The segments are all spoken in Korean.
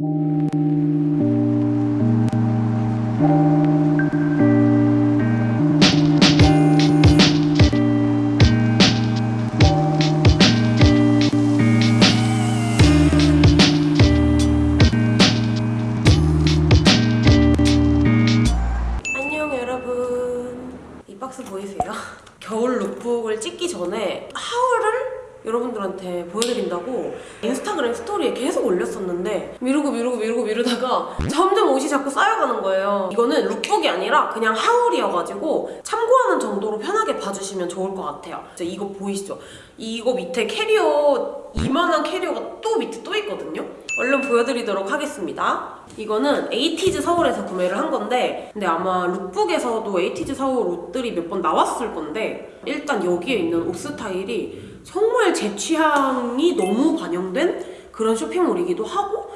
안 그냥 haul이어가지고 참고하는 정도로 편하게 봐주시면 좋을 것 같아요. 이거 보이시죠? 이거 밑에 캐리어 이만한 캐리어가 또 밑에 또 있거든요? 얼른 보여드리도록 하겠습니다. 이거는 에이티즈 서울에서 구매를 한 건데 근데 아마 lookbook에서도 에이티즈 서울 옷들이 몇 번 나왔을 건데 일단 여기에 있는 옷 스타일이 정말 제 취향이 너무 반영된 그런 쇼핑몰이기도 하고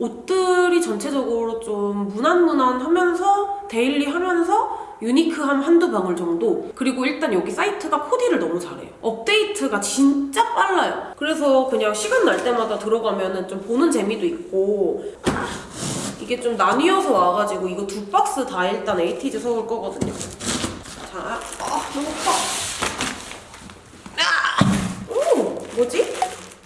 옷들이 전체적으로 좀 무난무난하면서 daily하면서 unique함 한두 방울 정도. 그리고 일단 여기 사이트가 코디를 너무 잘해요. 업데이트가 진짜 빨라요. 그래서 그냥 시간 날 때마다 들어가면은 좀 보는 재미도 있고. 이게 좀 나뉘어서 와가지고 이거 두 박스 다 일단 에이티즈 서울 거거든요. 자, 아 너무 커. 아! 오! 뭐지?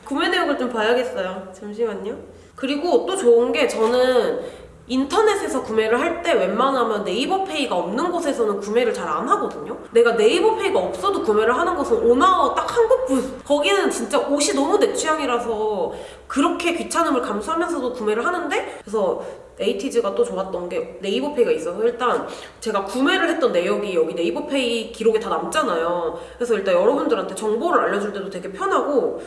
구매 내역을 좀 봐야겠어요. 잠시만요 그리고 또 좋은 게 저는 인터넷에서 구매를 할 때 웬만하면 네이버 페이가 없는 곳에서는 구매를 잘 안 하거든요. 내가 네이버 페이가 없어도 구매를 하는 곳은 오나워 딱 한 곳뿐. 거기는 진짜 옷이 너무 내 취향이라서 그렇게 귀찮음을 감수하면서도 구매를 하는데 그래서 에이티즈가 또 좋았던 게 네이버 페이가 있어서 일단 제가 구매를 했던 내역이 여기 네이버 페이 기록에 다 남잖아요. 그래서 일단 여러분들한테 정보를 알려줄 때도 되게 편하고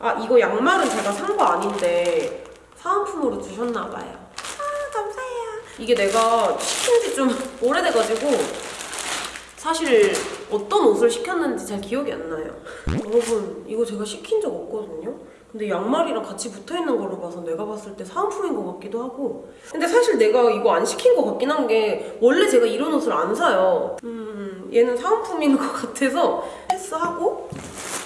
아 이거 양말은 제가 산 거 아닌데 사은품으로 주셨나봐요. 아 감사해요. 이게 내가 시킨 지 좀 오래돼가지고 사실 어떤 옷을 시켰는지 잘 기억이 안 나요. 여러분 이거 제가 시킨 적 없거든요? 근데 양말이랑 같이 붙어있는 걸로 봐서 내가 봤을 때 사은품인 것 같기도 하고. 근데 사실 내가 이거 안 시킨 것 같긴 한 게 원래 제가 이런 옷을 안 사요. 음 얘는 사은품인 것 같아서 패스하고 두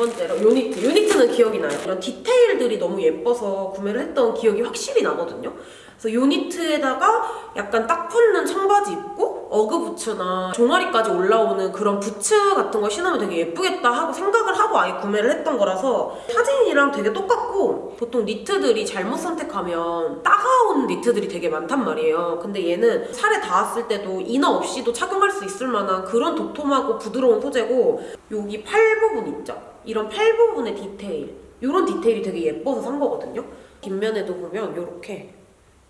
번째로 요니트. 요니트는 기억이 나요. 이런 디테일들이 너무 예뻐서 구매를 했던 기억이 확실히 나거든요. 그래서 요니트에다가 약간 딱 붙는 청바지 입고 어그 부츠나 종아리까지 올라오는 그런 부츠 같은 거 신으면 되게 예쁘겠다 하고 생각을 하고 아예 구매를 했던 거라서 사진이랑 되게 똑같고 보통 니트들이 잘못 선택하면 따가운 니트들이 되게 많단 말이에요. 근데 얘는 살에 닿았을 때도 이너 없이도 착용할 수 있을 만한 그런 도톰하고 부드러운 소재고 여기 팔 부분 있죠? 이런 팔 부분의 디테일 이런 디테일이 되게 예뻐서 산 거거든요. 뒷면에도 보면 이렇게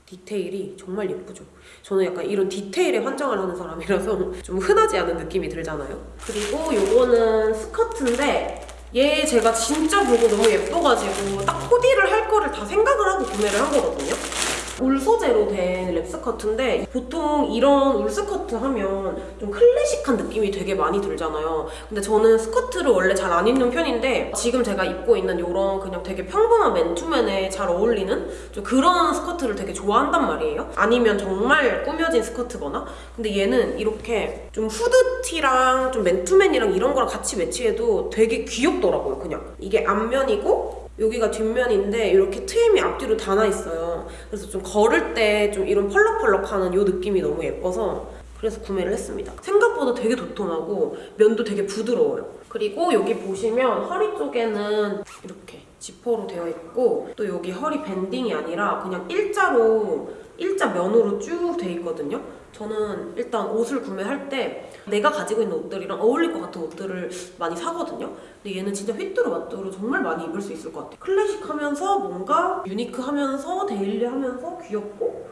디테일이 정말 예쁘죠. 저는 약간 이런 디테일에 환장을 하는 사람이라서 좀 흔하지 않은 느낌이 들잖아요. 그리고 요거는 스커트인데 얘 제가 진짜 보고 너무 예뻐가지고 딱 코디를 할 거를 다 생각을 하고 구매를 한 거거든요. 울 소재로 된 랩스커트인데 보통 이런 울 스커트 하면 좀 클래식한 느낌이 되게 많이 들잖아요. 근데 저는 스커트를 원래 잘 안 입는 편인데 지금 제가 입고 있는 이런 그냥 되게 평범한 맨투맨에 잘 어울리는 좀 그런 스커트를 되게 좋아한단 말이에요. 아니면 정말 꾸며진 스커트거나 근데 얘는 이렇게 좀 후드티랑 좀 맨투맨이랑 이런 거랑 같이 매치해도 되게 귀엽더라고요, 그냥. 이게 앞면이고 여기가 뒷면인데 이렇게 트임이 앞뒤로 다 나 있어요. 그래서 좀 걸을 때 좀 이런 펄럭펄럭하는 이 느낌이 너무 예뻐서 그래서 구매를 했습니다. 생각보다 되게 도톰하고 면도 되게 부드러워요. 그리고 여기 보시면 허리 쪽에는 이렇게 지퍼로 되어 있고 또 여기 허리 밴딩이 아니라 그냥 일자로 일자 면으로 쭉 돼 있거든요. 저는 일단 옷을 구매할 때 내가 가지고 있는 옷들이랑 어울릴 것 같은 옷들을 많이 사거든요. 근데 얘는 진짜 휘뚜루 마뚜루 정말 많이 입을 수 있을 것 같아요. 클래식하면서 뭔가 유니크하면서 daily하면서 귀엽고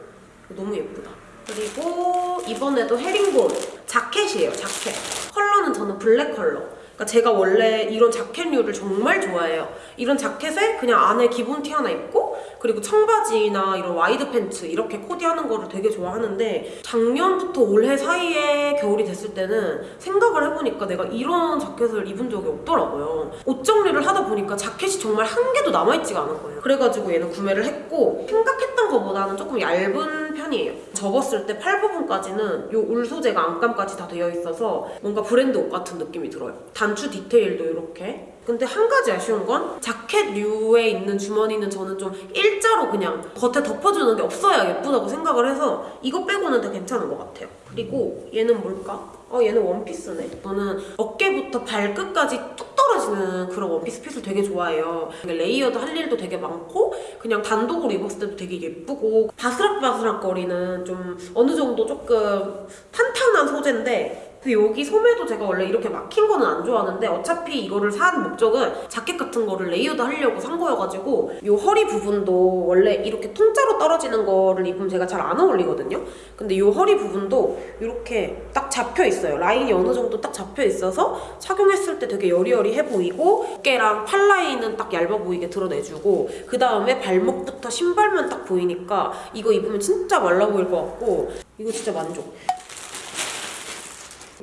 너무 예쁘다. 그리고 이번에도 헤링본 자켓이에요, 자켓. 컬러는 저는 블랙 컬러. 그러니까 제가 원래 이런 자켓류를 정말 좋아해요. 이런 자켓에 그냥 안에 기본 티 하나 입고 그리고 청바지나 이런 wide 팬츠 이렇게 코디하는 거를 되게 좋아하는데 작년부터 올해 사이에 겨울이 됐을 때는 생각을 해보니까 내가 이런 자켓을 입은 적이 없더라고요. 옷 정리를 하다 보니까 자켓이 정말 한 개도 남아있지가 않은 거예요. 그래가지고 얘는 구매를 했고 생각했던 것보다는 조금 얇은 편이에요. 접었을 때 팔 부분까지는 이 울 소재가 안감까지 다 되어 있어서 뭔가 브랜드 옷 같은 느낌이 들어요. 단추 디테일도 이렇게 근데 한 가지 아쉬운 건 자켓류에 있는 주머니는 저는 좀 일자로 그냥 겉에 덮어주는 게 없어야 예쁘다고 생각을 해서 이거 빼고는 다 괜찮은 것 같아요. 그리고 얘는 뭘까? 어 얘는 원피스네. 저는 어깨부터 발끝까지 뚝 떨어지는 그런 원피스 fit을 되게 좋아해요. layered 할 일도 되게 많고 그냥 단독으로 입었을 때도 되게 예쁘고 바스락바스락 거리는 좀 어느 정도 조금 탄탄한 소재인데 근데 여기 소매도 제가 원래 이렇게 막힌 거는 안 좋아하는데 어차피 이거를 산 목적은 자켓 같은 거를 layered 하려고 산 거여가지고 이 허리 부분도 원래 이렇게 통짜로 떨어지는 거를 입으면 제가 잘 안 어울리거든요. 근데 이 허리 부분도 이렇게 딱 잡혀 있어요. 라인이 어느 정도 딱 잡혀 있어서 착용했을 때 되게 여리여리해 보이고 어깨랑 팔 라인은 딱 얇아 보이게 드러내주고 그 다음에 발목부터 신발만 딱 보이니까 이거 입으면 진짜 말라 보일 것 같고 이거 진짜 만족.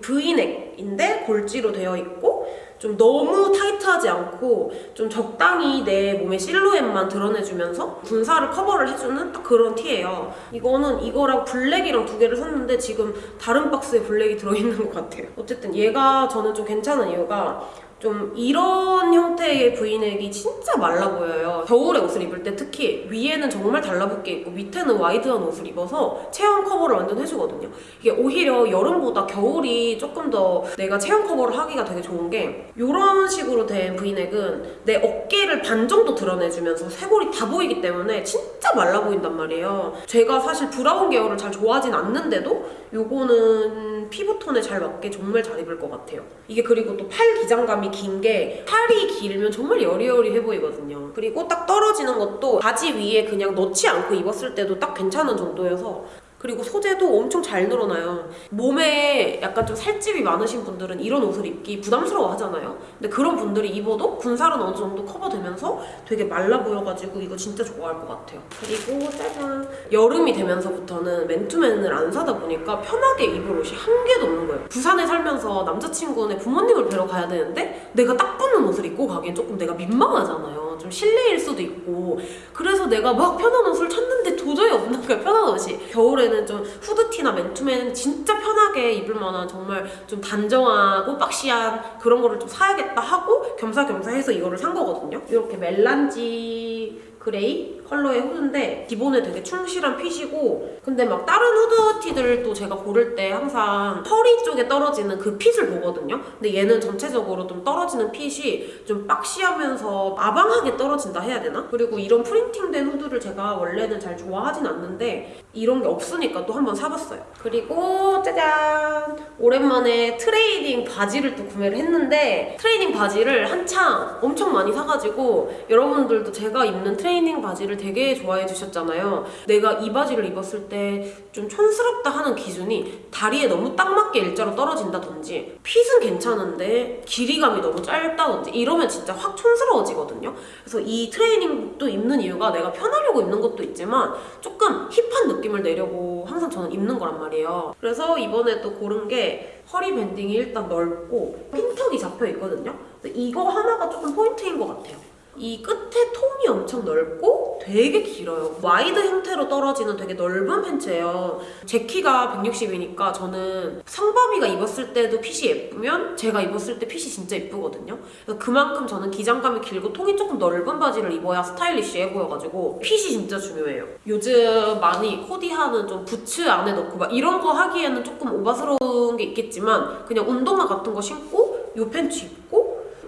V넥인데 골지로 되어 있고 좀 너무 타이트하지 않고 좀 적당히 내 몸의 실루엣만 드러내주면서 군살을 커버를 해주는 딱 그런 티예요. 이거는 이거랑 블랙이랑 두 개를 샀는데 지금 다른 박스에 블랙이 들어있는 것 같아요. 어쨌든 얘가 저는 좀 괜찮은 이유가 좀 이런 형태의 브이넥이 진짜 말라 보여요. 겨울에 옷을 입을 때 특히 위에는 정말 달라붙게 입고 밑에는 wide한 옷을 입어서 체형 커버를 완전 해주거든요. 이게 오히려 여름보다 겨울이 조금 더 내가 체형 커버를 하기가 되게 좋은 게 이런 식으로 된 브이넥은 내 어깨를 반 정도 드러내주면서 쇄골이 다 보이기 때문에 진짜 말라 보인단 말이에요. 제가 사실 브라운 계열을 잘 좋아하진 않는데도 요거는 피부톤에 잘 맞게 정말 잘 입을 것 같아요. 이게 그리고 또 팔 기장감이 긴 게 팔이 길면 정말 여리여리해 보이거든요. 그리고 딱 떨어지는 것도 바지 위에 그냥 넣지 않고 입었을 때도 딱 괜찮은 정도여서 그리고 소재도 엄청 잘 늘어나요. 몸에 약간 좀 살집이 많으신 분들은 이런 옷을 입기 부담스러워 하잖아요. 근데 그런 분들이 입어도 군살은 어느 정도 커버되면서 되게 말라 보여가지고 이거 진짜 좋아할 것 같아요. 그리고 짜잔. 여름이 되면서부터는 맨투맨을 안 사다 보니까 편하게 입을 옷이 한 개도 없는 거예요. 부산에 살면서 남자친구네 부모님을 뵈러 가야 되는데 내가 딱 붙는 옷을 입고 가기엔 조금 내가 민망하잖아요. 좀 실내일 수도 있고. 그래서 내가 막 편한 옷을 찾는데 도저히 없는 거야, 편한 옷이. 겨울에는 좀 후드티나 맨투맨 진짜 편하게 입을 만한 정말 좀 단정하고 boxy한 그런 거를 좀 사야겠다 하고 겸사겸사 해서 이거를 산 거거든요. 이렇게 melange gray 컬러의 후드인데 기본에 되게 충실한 fit이고 근데 막 다른 후드티들도 제가 고를 때 항상 허리 쪽에 떨어지는 그 fit을 보거든요. 근데 얘는 전체적으로 좀 떨어지는 fit이 좀 boxy하면서 아방하게 떨어진다 해야 되나? 그리고 이런 프린팅된 후드를 제가 원래는 잘 좋아하진 않는데 이런 게 없으니까 또 한번 사봤어요. 그리고 짜잔! 오랜만에 트레이닝 바지를 또 구매를 했는데 트레이닝 바지를 한창 엄청 많이 사가지고 여러분들도 제가 입는 트레이닝 바지를 되게 좋아해 주셨잖아요. 내가 이 바지를 입었을 때 좀 촌스럽다 하는 기준이 다리에 너무 딱 맞게 일자로 떨어진다든지 fit은 괜찮은데 길이감이 너무 짧다든지 이러면 진짜 확 촌스러워지거든요. 그래서 이 트레이닝복도 입는 이유가 내가 편하려고 입는 것도 있지만 조금 hip한 느낌을 내려고 항상 저는 입는 거란 말이에요. 그래서 이번에 또 고른 게 허리 밴딩이 일단 넓고 핀턱이 잡혀 있거든요. 이거 하나가 조금 포인트인 것 같아요. 이 끝에 통이 엄청 넓고 되게 길어요. wide 형태로 떨어지는 되게 넓은 팬츠예요. 제 키가 160이니까 저는 상범이가 입었을 때도 fit이 예쁘면 제가 입었을 때 fit이 진짜 예쁘거든요. 그만큼 저는 기장감이 길고 통이 조금 넓은 바지를 입어야 stylish해 보여가지고 fit이 진짜 중요해요. 요즘 많이 코디하는 좀 부츠 안에 넣고 막 이런 거 하기에는 조금 오바스러운 게 있겠지만 그냥 운동화 같은 거 신고 요 팬츠 입고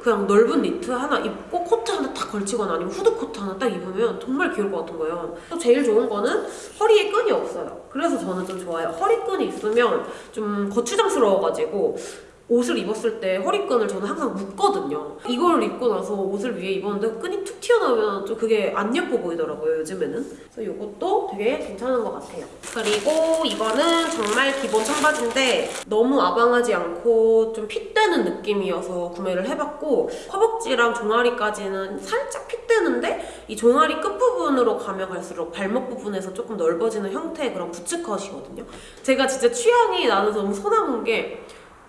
그냥 넓은 니트 하나 입고 코트 하나 딱 걸치거나 아니면 후드 코트 하나 딱 입으면 정말 귀여울 것 같은 거예요. 또 제일 좋은 거는 허리에 끈이 없어요. 그래서 저는 좀 좋아요. 허리끈이 있으면 좀 거추장스러워가지고 옷을 입었을 때 허리끈을 저는 항상 묶거든요. 이걸 입고 나서 옷을 위에 입었는데 끈이 툭 튀어나오면 좀 그게 안 예뻐 보이더라고요, 요즘에는. 그래서 이것도 되게 괜찮은 것 같아요. 그리고 이거는 정말 기본 청바지인데 너무 아방하지 않고 좀 fit되는 느낌이어서 구매를 해봤고 허벅지랑 종아리까지는 살짝 fit되는데 이 종아리 끝부분으로 가면 갈수록 발목 부분에서 조금 넓어지는 형태의 그런 부츠컷이거든요. 제가 진짜 취향이 나는 너무 소나무인 게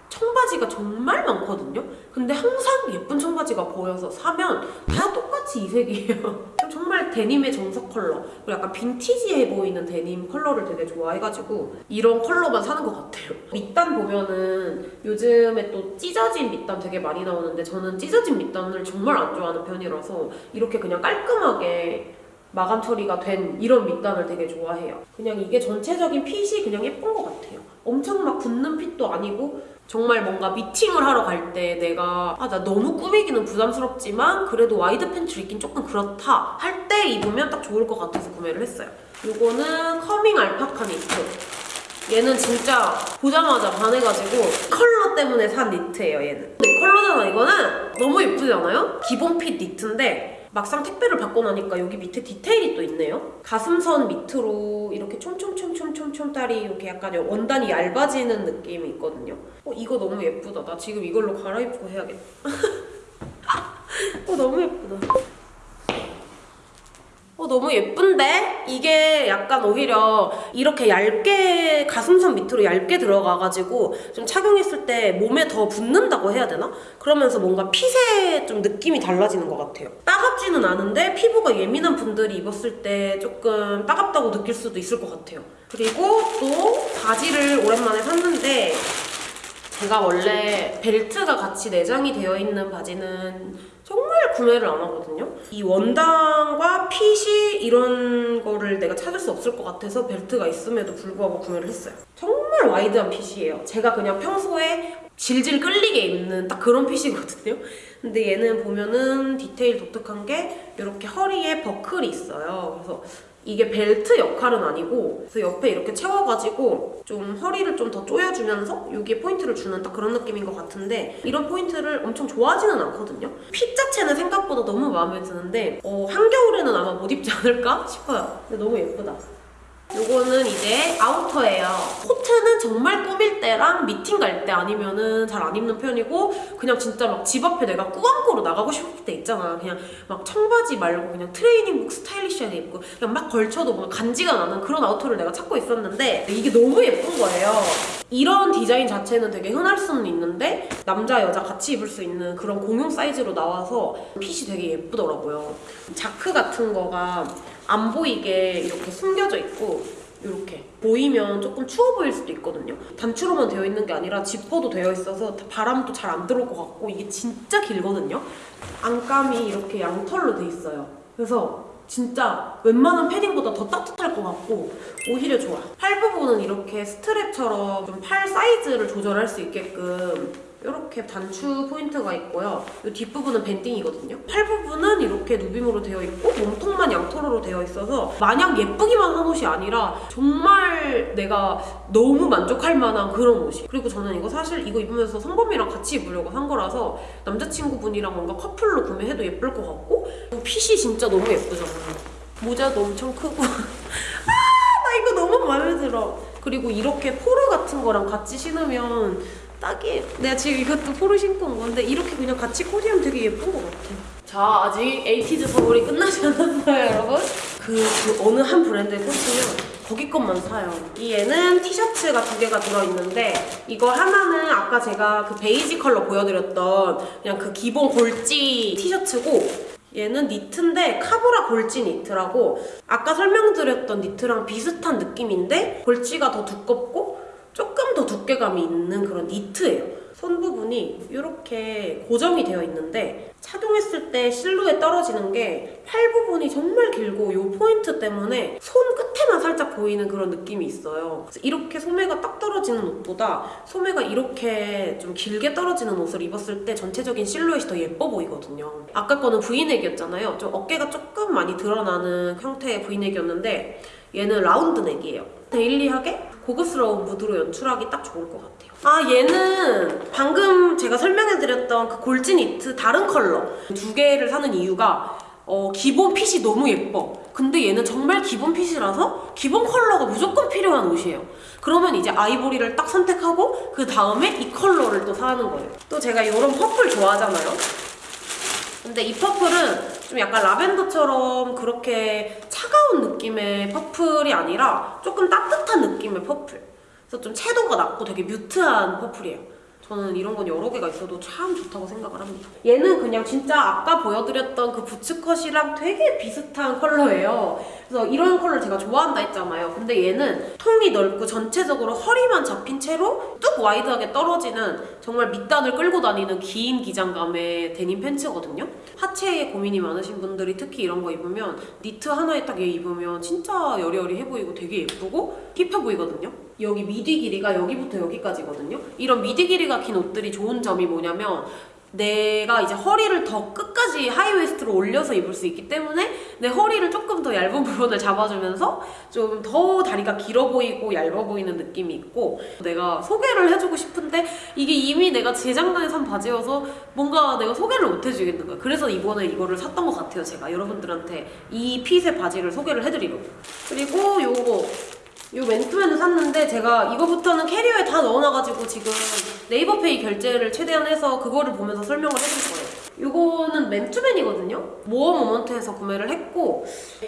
청바지가 정말 많거든요. 근데 항상 예쁜 청바지가 보여서 사면 다 똑같이 이 색이에요. 정말 데님의 정석 컬러. 그리고 약간 빈티지해 보이는 데님 컬러를 되게 좋아해가지고 이런 컬러만 사는 것 같아요. 밑단 보면은 요즘에 또 찢어진 밑단 되게 많이 나오는데 저는 찢어진 밑단을 정말 안 좋아하는 편이라서 이렇게 그냥 깔끔하게 마감 처리가 된 이런 밑단을 되게 좋아해요. 그냥 이게 전체적인 fit이 그냥 예쁜 것 같아요. 엄청 막 붙는 fit도 아니고 정말 뭔가 미팅을 하러 갈 때 내가 아 나 너무 꾸미기는 부담스럽지만 그래도 wide 팬츠를 입긴 조금 그렇다 할 때 입으면 딱 좋을 것 같아서 구매를 했어요. 이거는 커밍 알파카 니트. 얘는 진짜 보자마자 반해가지고 컬러 때문에 산 니트예요 얘는 근데 컬러잖아 이거는 너무 예쁘지 않아요? 기본 핏 니트인데 막상 택배를 받고 나니까 여기 밑에 디테일이 또 있네요. 가슴선 밑으로 이렇게 촘촘촘촘촘촘 딸이 이렇게 약간 원단이 얇아지는 느낌이 있거든요. 어 이거 너무 예쁘다. 나 지금 이걸로 갈아입고 해야겠다. 어 너무 예쁘다 어, 너무 예쁜데? 이게 약간 오히려 이렇게 얇게 가슴선 밑으로 얇게 들어가가지고 좀 착용했을 때 몸에 더 붙는다고 해야 되나? 그러면서 뭔가 핏의 좀 느낌이 달라지는 것 같아요. 따갑지는 않은데 피부가 예민한 분들이 입었을 때 조금 따갑다고 느낄 수도 있을 것 같아요. 그리고 또 바지를 오랜만에 샀는데 제가 원래 벨트가 같이 내장이 되어 있는 바지는 정말 구매를 안 하거든요. 이 원단과 핏이 이런 거를 내가 찾을 수 없을 것 같아서 벨트가 있음에도 불구하고 구매를 했어요. 정말 와이드한 핏이에요. 제가 그냥 평소에 질질 끌리게 입는 딱 그런 핏이거든요. 근데 얘는 보면은 디테일 독특한 게 이렇게 허리에 버클이 있어요. 그래서 이게 벨트 역할은 아니고 그래서 옆에 이렇게 채워가지고 좀 허리를 좀 더 조여주면서 여기에 포인트를 주는 딱 그런 느낌인 것 같은데 이런 포인트를 엄청 좋아하지는 않거든요. fit 자체는 생각보다 너무 마음에 드는데 어, 한겨울에는 아마 못 입지 않을까 싶어요. 근데 너무 예쁘다. 요거는 이제 아우터예요. 코트는 정말 꾸밀 때랑 미팅 갈 때 아니면은 잘 안 입는 편이고 그냥 진짜 막 집 앞에 내가 꾸안꾸로 나가고 싶을 때 있잖아. 그냥 막 청바지 말고 그냥 트레이닝복 스타일리시하게 입고 그냥 막 걸쳐도 뭔가 간지가 나는 그런 아우터를 내가 찾고 있었는데 이게 너무 예쁜 거예요. 이런 디자인 자체는 되게 흔할 수는 있는데 남자 여자 같이 입을 수 있는 그런 공용 사이즈로 나와서 핏이 되게 예쁘더라고요. 자크 같은 거가 안 보이게 이렇게 숨겨져 있고 이렇게 보이면 조금 추워 보일 수도 있거든요. 단추로만 되어 있는 게 아니라 지퍼도 되어 있어서 바람도 잘 안 들어올 것 같고 이게 진짜 길거든요. 안감이 이렇게 양털로 돼 있어요. 그래서 진짜 웬만한 패딩보다 더 따뜻할 것 같고 오히려 좋아. 팔 부분은 이렇게 strap처럼 좀 팔 사이즈를 조절할 수 있게끔 이렇게 단추 포인트가 있고요. 이 뒷부분은 banding이거든요. 팔 부분은 이렇게 누빔으로 되어 있고 몸통만 양털로 되어 있어서 마냥 예쁘기만 한 옷이 아니라 정말 내가 너무 만족할 만한 그런 옷이. 그리고 저는 이거 사실 이거 입으면서 성범이랑 같이 입으려고 산 거라서 남자친구분이랑 뭔가 커플로 구매해도 예쁠 것 같고 fit이 진짜 너무 예쁘잖아요. 모자도 엄청 크고 아 나 이거 너무 마음에 들어. 그리고 이렇게 포르 같은 거랑 같이 신으면 딱이 내가 지금 이것도 포르 신고 온 건데 이렇게 그냥 같이 코디하면 되게 예쁜 것 같아. 자 아직 에이티즈 선물이 끝나지 않았어요 여러분. 그, 그 어느 한 브랜드에 꽂히면 거기 것만 사요. 이 얘는 티셔츠가 두 개가 들어있는데 이거 하나는 아까 제가 그 베이지 컬러 보여드렸던 그냥 그 기본 골지 티셔츠고 얘는 니트인데 카브라 골지 니트라고 아까 설명드렸던 니트랑 비슷한 느낌인데 골지가 더 두껍고 두께감이 있는 그런 니트예요. 손 부분이 이렇게 고정이 되어 있는데 착용했을 때 실루엣 떨어지는 게 팔 부분이 정말 길고 이 포인트 때문에 손 끝에만 살짝 보이는 그런 느낌이 있어요. 이렇게 소매가 딱 떨어지는 옷보다 소매가 이렇게 좀 길게 떨어지는 옷을 입었을 때 전체적인 실루엣이 더 예뻐 보이거든요. 아까 거는 브이넥이었잖아요. 좀 어깨가 조금 많이 드러나는 형태의 브이넥이었는데 얘는 round neck이에요. daily하게 고급스러운 무드로 연출하기 딱 좋을 것 같아요. 아 얘는 방금 제가 설명해드렸던 그 골지 니트 다른 컬러 두 개를 사는 이유가 어, 기본 fit이 너무 예뻐. 근데 얘는 정말 기본 fit이라서 기본 컬러가 무조건 필요한 옷이에요. 그러면 이제 아이보리를 딱 선택하고 그 다음에 이 컬러를 또 사는 거예요. 또 제가 이런 purple 좋아하잖아요. 근데 이 purple은 좀 약간 라벤더처럼 그렇게 차가운 느낌의 purple이 아니라 조금 따뜻한 느낌의 purple. 그래서 좀 채도가 낮고 되게 mute한 purple이에요. 저는 이런 건 여러 개가 있어도 참 좋다고 생각을 합니다. 얘는 그냥 진짜 아까 보여드렸던 그 boots cut이랑 되게 비슷한 컬러예요. 그래서 이런 컬러를 제가 좋아한다 했잖아요. 근데 얘는 통이 넓고 전체적으로 허리만 잡힌 채로 뚝 wide하게 떨어지는 정말 밑단을 끌고 다니는 긴 기장감의 데님 팬츠거든요. 하체에 고민이 많으신 분들이 특히 이런 거 입으면 니트 하나에 딱 얘 입으면 진짜 여리여리해 보이고 되게 예쁘고 hip해 보이거든요. 여기 미디 길이가 여기부터 여기까지거든요. 이런 미디 길이가 긴 옷들이 좋은 점이 뭐냐면 내가 이제 허리를 더 끝까지 하이웨스트로 올려서 입을 수 있기 때문에 내 허리를 조금 더 얇은 부분을 잡아주면서 좀 더 다리가 길어 보이고 얇아 보이는 느낌이 있고 내가 소개를 해주고 싶은데 이게 이미 내가 재작년에 산 바지여서 뭔가 내가 소개를 못 해주겠는 거야. 그래서 이번에 이거를 샀던 것 같아요 제가. 여러분들한테 이 핏의 바지를 소개를 해드리려고. 그리고 요거 요 맨투맨을 샀는데 제가 이거부터는 캐리어에 다 넣어놔가지고 지금 네이버페이 결제를 최대한 해서 그거를 보면서 설명을 해줄 거예요. 이거는 맨투맨이거든요. 모어 모먼트에서 구매를 했고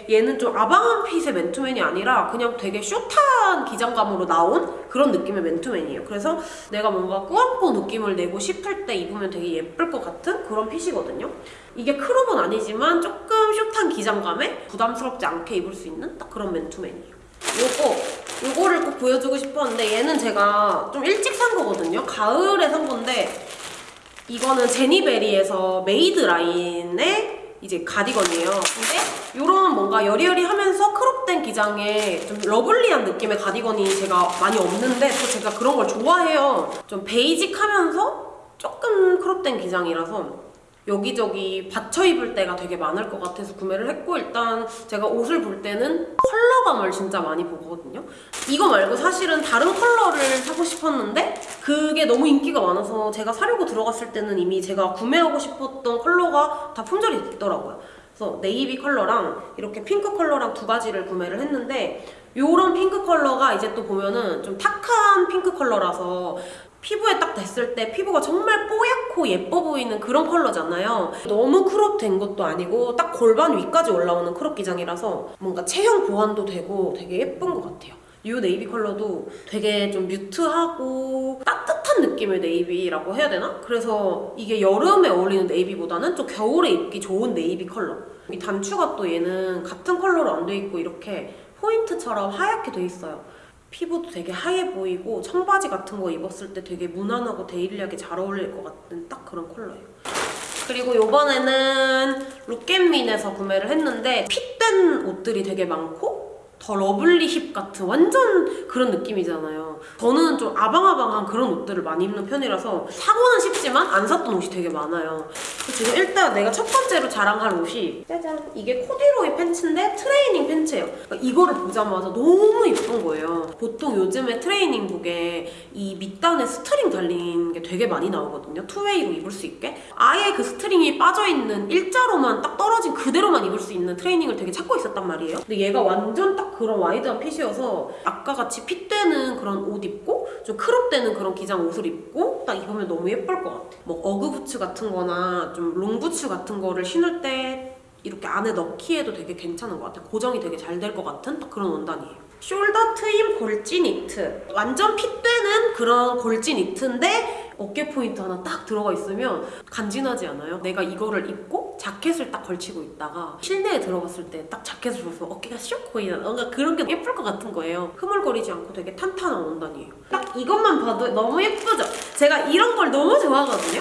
얘는 좀 아방한 핏의 맨투맨이 아니라 그냥 되게 숏한 기장감으로 나온 그런 느낌의 맨투맨이에요. 그래서 내가 뭔가 꾸안꾸 느낌을 내고 싶을 때 입으면 되게 예쁠 것 같은 그런 핏이거든요. 이게 크롭은 아니지만 조금 숏한 기장감에 부담스럽지 않게 입을 수 있는 딱 그런 맨투맨이에요. 요거 요거를 꼭 보여주고 싶었는데 얘는 제가 좀 일찍 산 거거든요. 가을에 산 건데 이거는 제니베리에서 made 라인의 이제 가디건이에요. 근데 이런 뭔가 여리여리하면서 crop된 기장의 좀 lovely한 느낌의 가디건이 제가 많이 없는데 또 제가 그런 걸 좋아해요. 좀 basic하면서 조금 crop된 기장이라서 여기저기 받쳐 입을 때가 되게 많을 것 같아서 구매를 했고 일단 제가 옷을 볼 때는 컬러감을 진짜 많이 보거든요. 이거 말고 사실은 다른 컬러를 사고 싶었는데 그게 너무 인기가 많아서 제가 사려고 들어갔을 때는 이미 제가 구매하고 싶었던 컬러가 다 품절이 됐더라고요. 그래서 네이비 컬러랑 이렇게 핑크 컬러랑 두 가지를 구매를 했는데 요런 핑크 컬러가 이제 또 보면은 좀 탁한 핑크 컬러라서 피부에 딱 댔을 때 피부가 정말 뽀얗고 예뻐 보이는 그런 컬러잖아요. 너무 crop 된 것도 아니고 딱 골반 위까지 올라오는 crop 기장이라서 뭔가 체형 보완도 되고 되게 예쁜 것 같아요. 이 네이비 컬러도 되게 좀 mute하고 따뜻한 느낌의 navy라고 해야 되나? 그래서 이게 여름에 어울리는 navy보다는 좀 겨울에 입기 좋은 네이비 컬러. 이 단추가 또 얘는 같은 컬러로 안 돼 있고 이렇게 포인트처럼 하얗게 돼 있어요. 피부도 되게 하얘 보이고 청바지 같은 거 입었을 때 되게 무난하고 daily하게 잘 어울릴 것 같은 딱 그런 컬러예요. 그리고 이번에는 룩앤민에서 구매를 했는데 fit된 옷들이 되게 많고 더 lovely hip 같은 완전 그런 느낌이잖아요. 저는 좀 아방아방한 그런 옷들을 많이 입는 편이라서 사고는 싶지만 안 샀던 옷이 되게 많아요. 지금 일단 내가 첫 번째로 자랑할 옷이 짜잔 이게 코디로이 팬츠인데 트레이닝 팬츠예요. 그러니까 이거를 보자마자 너무 예쁜 거예요. 보통 요즘에 트레이닝복에 이 밑단에 string 달린 게 되게 많이 나오거든요. two-way로 입을 수 있게 아예 그 string이 빠져있는 일자로만 딱 떨어진 그대로만 입을 수 있는 트레이닝을 되게 찾고 있었단 말이에요. 근데 얘가 완전 딱 그런 wide한 fit이어서 아까 같이 fit되는 그런 옷 입고 좀 crop되는 그런 기장 옷을 입고 딱 입으면 너무 예쁠 것 같아. 뭐 어그 부츠 같은 거나 좀 long 부츠 같은 거를 신을 때 이렇게 안에 넣기에도 되게 괜찮은 것 같아. 고정이 되게 잘 될 것 같은 딱 그런 원단이에요. 숄더 트임 골지 니트. 완전 fit되는 그런 골지 니트인데 어깨 포인트 하나 딱 들어가 있으면 간지나지 않아요? 내가 이거를 입고 자켓을 딱 걸치고 있다가 실내에 들어갔을 때 딱 자켓을 벗으면 어깨가 슉 보이는 뭔가 그런 게 예쁠 것 같은 거예요. 흐물거리지 않고 되게 탄탄한 원단이에요. 딱 이것만 봐도 너무 예쁘죠? 제가 이런 걸 너무 좋아하거든요.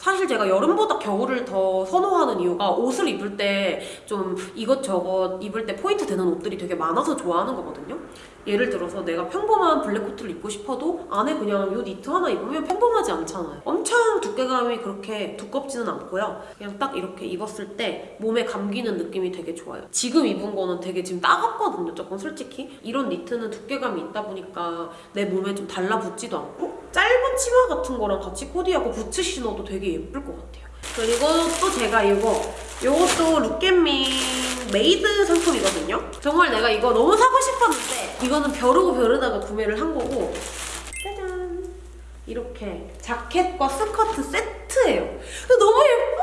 사실 제가 여름보다 겨울을 더 선호하는 이유가 옷을 입을 때 좀 이것저것 입을 때 포인트 되는 옷들이 되게 많아서 좋아하는 거거든요. 예를 들어서 내가 평범한 블랙 코트를 입고 싶어도 안에 그냥 요 니트 하나 입으면 평범하지 않잖아요. 엄청 두께감이 그렇게 두껍지는 않고요. 그냥 딱 이렇게 입었을 때 몸에 감기는 느낌이 되게 좋아요. 지금 입은 거는 되게 지금 따갑거든요. 조금 솔직히. 이런 니트는 두께감이 있다 보니까 내 몸에 좀 달라붙지도 않고 짧은 치마 같은 거랑 같이 코디하고 부츠 신어도 되게 예쁠 것 같아요. 그리고 또 제가 이거 이것도 룩앤밋 made 상품이거든요. 정말 내가 이거 너무 사고 싶었는데 이거는 벼르고 벼르다가 구매를 한 거고 짜잔 이렇게 자켓과 스커트 세트예요. 너무 예뻐!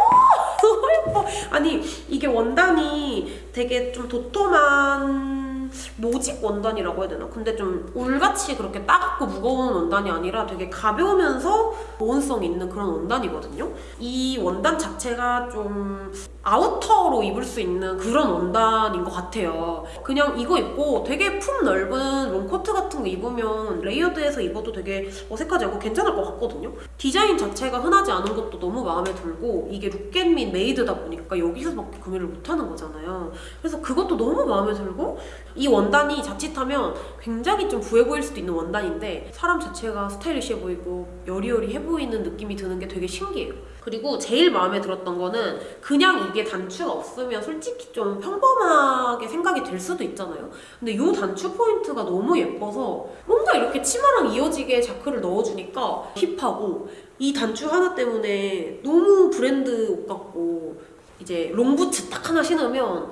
너무 예뻐! 아니 이게 원단이 되게 좀 도톰한 음, 모직 원단이라고 해야 되나? 근데 좀 울같이 그렇게 따갑고 무거운 원단이 아니라 되게 가벼우면서 보온성 있는 그런 원단이거든요. 이 원단 자체가 좀 아우터로 입을 수 있는 그런 원단인 것 같아요. 그냥 이거 입고 되게 품 넓은 롱코트 같은 거 입으면 layered해서 입어도 되게 어색하지 않고 괜찮을 것 같거든요. 디자인 자체가 흔하지 않은 것도 너무 마음에 들고 이게 룩앤밋 made다 보니까 여기서밖에 구매를 못하는 거잖아요. 그래서 그것도 너무 마음에 들고 이 원단이 자칫하면 굉장히 좀 부해 보일 수도 있는 원단인데 사람 자체가 스타일리시해 보이고 여리여리해 보이는 느낌이 드는 게 되게 신기해요. 그리고 제일 마음에 들었던 거는 그냥 이게 단추가 없으면 솔직히 좀 평범하게 생각이 들 수도 있잖아요. 근데 이 단추 포인트가 너무 예뻐서 뭔가 이렇게 치마랑 이어지게 자크를 넣어주니까 힙하고 이 단추 하나 때문에 너무 브랜드 옷 같고 이제 롱부츠 딱 하나 신으면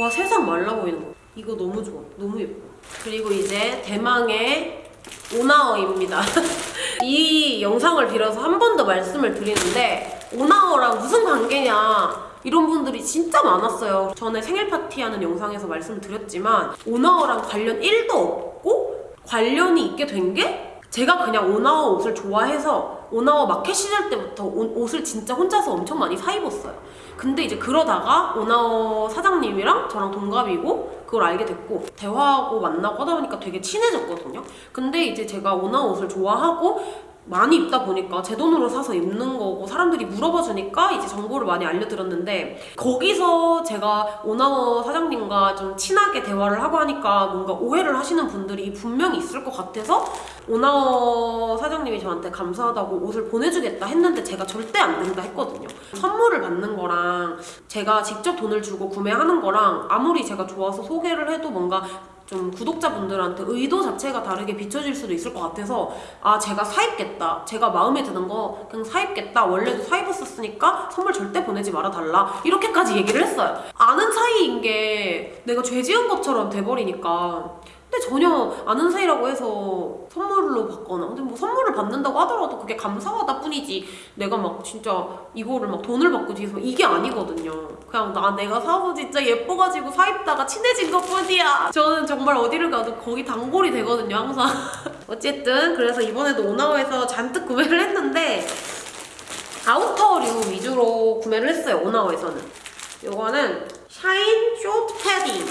와 세상 말라 보이는 거. 이거 너무 좋아. 너무 예뻐. 그리고 이제 대망의 오나어입니다. 이 영상을 빌어서 한 번 더 말씀을 드리는데 오나어랑 무슨 관계냐 이런 분들이 진짜 많았어요. 전에 생일 파티하는 영상에서 말씀을 드렸지만 오나어랑 관련 1도 없고 관련이 있게 된 게 제가 그냥 오나어 옷을 좋아해서 오나어 마켓 시절 때부터 오- 옷을 진짜 혼자서 엄청 많이 사 입었어요. 근데 이제 그러다가 오나어 사장님이랑 저랑 동갑이고 그걸 알게 됐고 대화하고 만나고 하다 보니까 되게 친해졌거든요. 근데 이제 제가 오나어 옷을 좋아하고 많이 입다 보니까 제 돈으로 사서 입는 거고 사람들이 물어봐 주니까 이제 정보를 많이 알려드렸는데 거기서 제가 오나워 사장님과 좀 친하게 대화를 하고 하니까 뭔가 오해를 하시는 분들이 분명히 있을 것 같아서 오나워 사장님이 저한테 감사하다고 옷을 보내주겠다 했는데 제가 절대 안 된다 했거든요. 선물을 받는 거랑 제가 직접 돈을 주고 구매하는 거랑 아무리 제가 좋아서 소개를 해도 뭔가 좀 구독자분들한테 의도 자체가 다르게 비춰질 수도 있을 것 같아서 아 제가 사입겠다. 제가 마음에 드는 거 그냥 사입겠다. 원래도 사입었었으니까 선물 절대 보내지 말아달라. 이렇게까지 얘기를 했어요. 아는 사이인 게 내가 죄 지은 것처럼 돼버리니까 근데 전혀 아는 사이라고 해서 선물로 받거나 근데 뭐 선물을 받는다고 하더라도 그게 감사하다 뿐이지. 내가 막 진짜 이거를 막 돈을 받고 뒤에서 이게 아니거든요. 그냥 나 내가 사서 진짜 예뻐가지고 사입다가 친해진 것 뿐이야. 저는 정말 어디를 가도 거기 단골이 되거든요 항상. 어쨌든 그래서 이번에도 오나워에서 잔뜩 구매를 했는데 아우터류 위주로 구매를 했어요 오나워에서는. 요거는 shine short 패딩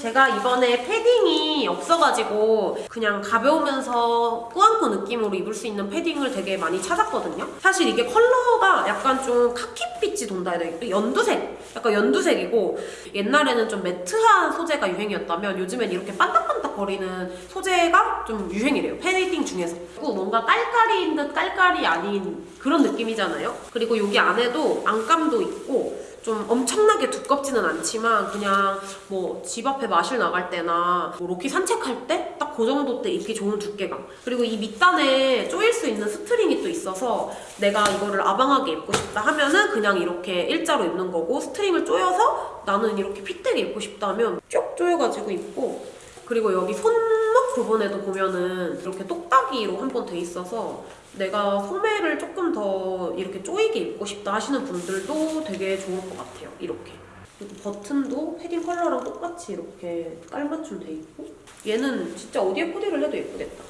제가 이번에 패딩이 없어가지고 그냥 가벼우면서 꾸안꾸 느낌으로 입을 수 있는 패딩을 되게 많이 찾았거든요. 사실 이게 컬러가 약간 좀 카키빛이 돈다 해야 되나? 연두색, 약간 연두색이고 옛날에는 좀 매트한 소재가 유행이었다면 요즘엔 이렇게 반딱반딱 거리는 소재가 좀 유행이래요. 패딩 중에서. 뭔가 깔깔이인 듯 깔깔이 아닌 그런 느낌이잖아요. 그리고 여기 안에도 안감도 있고 좀 엄청나게 두껍지는 않지만 그냥 뭐 집 앞에 마실 나갈 때나 뭐 로키 산책할 때 딱 그 정도 때 입기 좋은 두께감. 그리고 이 밑단에 조일 수 있는 스트링이 또 있어서 내가 이거를 아방하게 입고 싶다 하면은 그냥 이렇게 일자로 입는 거고 스트링을 조여서 나는 이렇게 fit되게 입고 싶다 하면 쭉 조여가지고 입고 그리고 여기 손목 부분에도 보면은 이렇게 똑딱이로 한 번 돼 있어서 내가 소매를 조금 더 이렇게 조이게 입고 싶다 하시는 분들도 되게 좋을 것 같아요. 이렇게. 그리고 버튼도 패딩 컬러랑 똑같이 이렇게 깔맞춤 돼 있고 얘는 진짜 어디에 코디를 해도 예쁘겠다.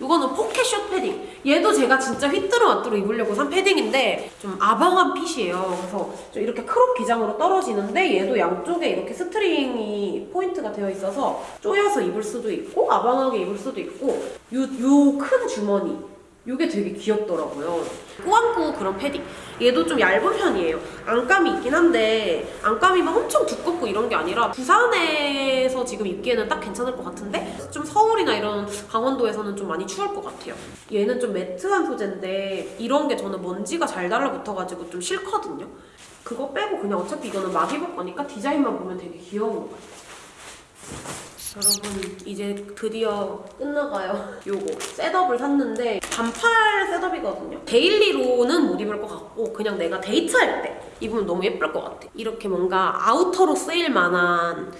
이거는 포켓 숏 패딩. 얘도 제가 진짜 휘뚜루마뚜루 입으려고 산 패딩인데 좀 아방한 fit이에요. 그래서 좀 이렇게 crop 기장으로 떨어지는데 얘도 양쪽에 이렇게 스트링이 포인트가 되어 있어서 조여서 입을 수도 있고 아방하게 입을 수도 있고 요요큰 주머니 요게 되게 귀엽더라고요. 꾸안꾸 그런 패딩. 얘도 좀 얇은 편이에요. 안감이 있긴 한데 안감이 막 엄청 두껍고 이런 게 아니라 부산에서 지금 입기에는 딱 괜찮을 것 같은데 좀 서울이나 이런 강원도에서는 좀 많이 추울 것 같아요. 얘는 좀 매트한 소재인데 이런 게 저는 먼지가 잘 달라붙어가지고 좀 싫거든요. 그거 빼고 그냥 어차피 이거는 막 입을 거니까 디자인만 보면 되게 귀여운 것 같아요. 여러분 이제 드디어 끝나가요 요거 setup을 샀는데 반팔 setup이거든요 daily로는 못 입을 것 같고 그냥 내가 데이트할 때 입으면 너무 예쁠 것 같아 이렇게 뭔가 아우터로 쓰일 만한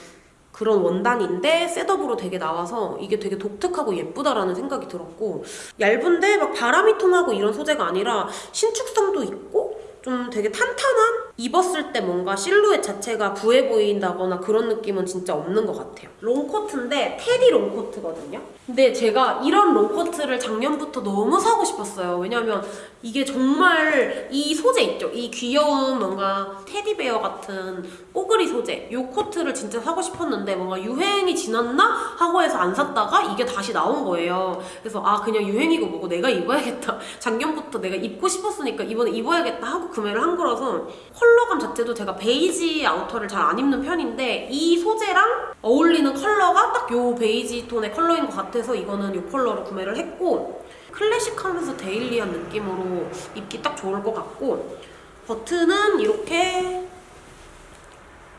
그런 원단인데 setup으로 되게 나와서 이게 되게 독특하고 예쁘다라는 생각이 들었고 얇은데 막 바람이 통하고 이런 소재가 아니라 신축성도 있고 좀 되게 탄탄한? 입었을 때 뭔가 실루엣 자체가 부해 보인다거나 그런 느낌은 진짜 없는 것 같아요. 롱코트인데 테디 롱코트거든요. 근데 제가 이런 롱코트를 작년부터 너무 사고 싶었어요. 왜냐면 이게 정말 이 소재 있죠? 이 귀여운 뭔가 테디베어 같은 뽀글이 소재. 이 코트를 진짜 사고 싶었는데 뭔가 유행이 지났나? 하고 해서 안 샀다가 이게 다시 나온 거예요. 그래서 아 그냥 유행이고 뭐고 내가 입어야겠다. 작년부터 내가 입고 싶었으니까 이번에 입어야겠다 하고 구매를 한 거라서 컬러감 자체도 제가 베이지 아우터를 잘 안 입는 편인데 이 소재랑 어울리는 컬러가 딱 요 베이지 톤의 컬러인 것 같아서 이거는 요 컬러로 구매를 했고 클래식하면서 daily한 느낌으로 입기 딱 좋을 것 같고 버튼은 이렇게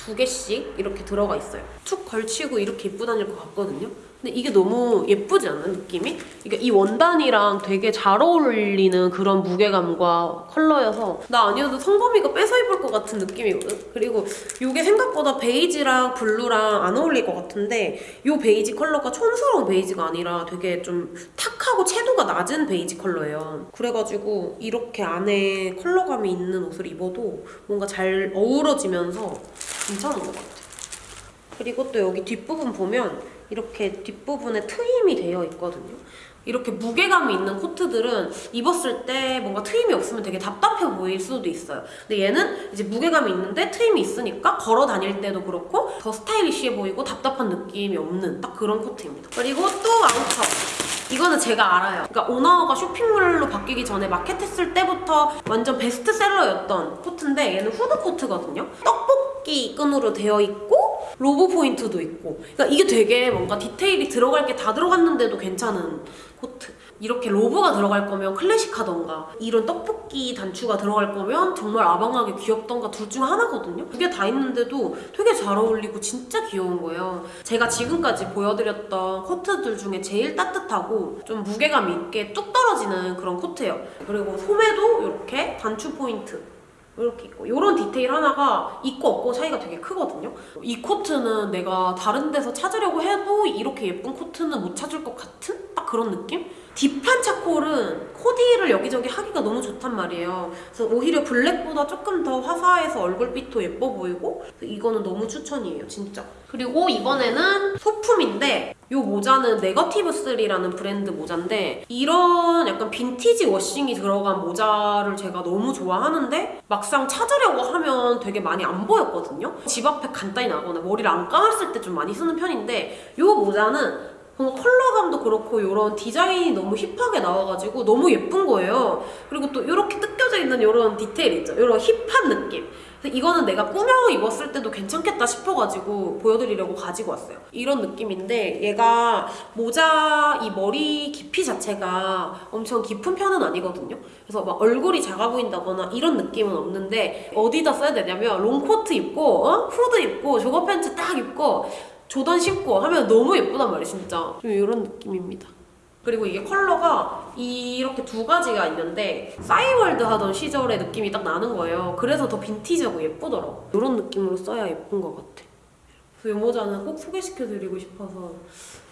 두 개씩 이렇게 들어가 있어요. 툭 걸치고 이렇게 입고 다닐 것 같거든요. 근데 이게 너무 예쁘지 않아 느낌이? 그러니까 이 원단이랑 되게 잘 어울리는 그런 무게감과 컬러여서 나 아니어도 성범이가 뺏어 입을 것 같은 느낌이거든? 그리고 이게 생각보다 베이지랑 블루랑 안 어울릴 것 같은데 이 베이지 컬러가 촌스러운 베이지가 아니라 되게 좀 탁하고 채도가 낮은 베이지 컬러예요. 그래가지고 이렇게 안에 컬러감이 있는 옷을 입어도 뭔가 잘 어우러지면서 괜찮은 것 같아요. 그리고 또 여기 뒷부분 보면 이렇게 뒷부분에 트임이 되어 있거든요. 이렇게 무게감이 있는 코트들은 입었을 때 뭔가 트임이 없으면 되게 답답해 보일 수도 있어요. 근데 얘는 이제 무게감이 있는데 트임이 있으니까 걸어 다닐 때도 그렇고 더 스타일리시해 보이고 답답한 느낌이 없는 딱 그런 코트입니다. 그리고 또 아우터. 이거는 제가 알아요. 그러니까 오나워가 쇼핑몰로 바뀌기 전에 마켓했을 때부터 완전 베스트셀러였던 코트인데 얘는 후드 코트거든요. 떡볶 이 끈으로 되어 있고 로브 포인트도 있고. 그러니까 이게 되게 뭔가 디테일이 들어갈 게 다 들어갔는데도 괜찮은 코트. 이렇게 로브가 들어갈 거면 클래식하던가 이런 떡볶이 단추가 들어갈 거면 정말 아방하게 귀엽던가 둘 중 하나거든요. 그게 다 있는데도 되게 잘 어울리고 진짜 귀여운 거예요. 제가 지금까지 보여드렸던 코트들 중에 제일 따뜻하고 좀 무게감 있게 뚝 떨어지는 그런 코트예요. 그리고 소매도 이렇게 단추 포인트 이렇게 있고. 이런 디테일 하나가 있고 없고 차이가 되게 크거든요. 이 코트는 내가 다른 데서 찾으려고 해도 이렇게 예쁜 코트는 못 찾을 것 같은? 딱 그런 느낌? deep한 charcoal은 코디를 여기저기 하기가 너무 좋단 말이에요. 그래서 오히려 블랙보다 조금 더 화사해서 얼굴빛도 예뻐 보이고 이거는 너무 추천이에요 진짜. 그리고 이번에는 소품인데 이 모자는 네거티브 3라는 브랜드 모자인데 이런 약간 빈티지 washing이 들어간 모자를 제가 너무 좋아하는데 막상 찾으려고 하면 되게 많이 안 보였거든요. 집 앞에 간단히 나가거나 머리를 안 감았을 때 좀 많이 쓰는 편인데 이 모자는 뭔가 컬러감도 그렇고 이런 디자인이 너무 힙하게 나와가지고 너무 예쁜 거예요. 그리고 또 이렇게 뜯겨져 있는 이런 디테일 있죠? 이런 힙한 느낌. 이거는 내가 꾸며 입었을 때도 괜찮겠다 싶어가지고 보여드리려고 가지고 왔어요. 이런 느낌인데 얘가 모자 이 머리 깊이 자체가 엄청 깊은 편은 아니거든요. 그래서 막 얼굴이 작아 보인다거나 이런 느낌은 없는데 어디다 써야 되냐면 롱코트 입고 어? 후드 입고 조거 팬츠 딱 입고 조던 신고 하면 너무 예쁘단 말이에요 진짜. 좀 이런 느낌입니다. 그리고 이게 컬러가 이렇게 두 가지가 있는데 싸이월드 하던 시절의 느낌이 딱 나는 거예요. 그래서 더 빈티지하고 예쁘더라고. 이런 느낌으로 써야 예쁜 것 같아. 그래서 이 모자는 꼭 소개시켜드리고 싶어서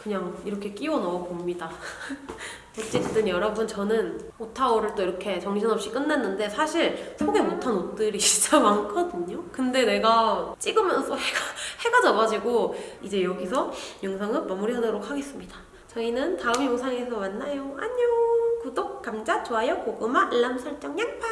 그냥 이렇게 끼워 넣어 봅니다. 어쨌든 여러분 저는 옷타워를 또 이렇게 정신없이 끝냈는데 사실 소개 못한 옷들이 진짜 많거든요. 근데 내가 찍으면서 해가, 해가 져가지고 이제 여기서 영상은 마무리하도록 하겠습니다. 저희는 다음 영상에서 만나요. 안녕! 구독, 감자, 좋아요, 고구마, 알람 설정, 양파